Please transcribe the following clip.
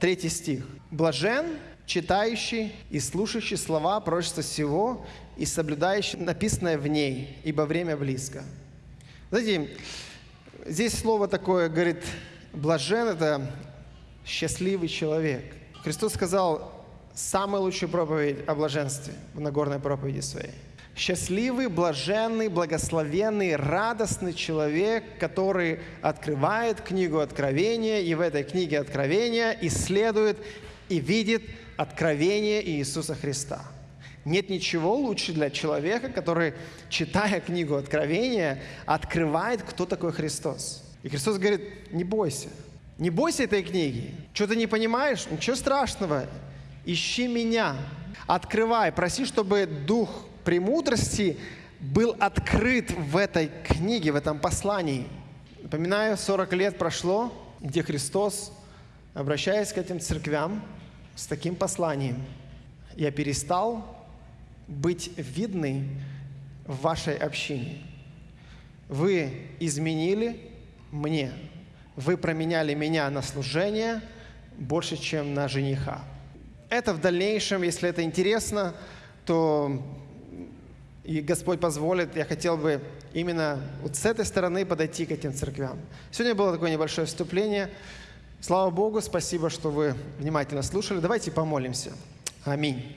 третий стих. «Блажен, читающий и слушающий слова пророчества всего и соблюдающий написанное в ней, ибо время близко». Знаете, здесь слово такое, говорит, блажен – это счастливый человек. Христос сказал самую лучшую проповедь о блаженстве в Нагорной проповеди своей. Счастливый, блаженный, благословенный, радостный человек, который открывает книгу Откровения и в этой книге Откровения исследует и видит откровение Иисуса Христа. Нет ничего лучше для человека, который, читая книгу Откровения, открывает, кто такой Христос. И Христос говорит, не бойся, не бойся этой книги. Что ты не понимаешь? Ничего страшного. Ищи меня. Открывай. Проси, чтобы Дух премудрости был открыт в этой книге, в этом послании. Напоминаю, 40 лет прошло, где Христос, обращаясь к этим церквям с таким посланием, я перестал быть видный в вашей общине. Вы изменили мне вы променяли меня на служение больше, чем на жениха. Это в дальнейшем, если это интересно, то и Господь позволит, я хотел бы именно вот с этой стороны подойти к этим церквям. Сегодня было такое небольшое вступление. Слава Богу, спасибо, что вы внимательно слушали. Давайте помолимся. Аминь.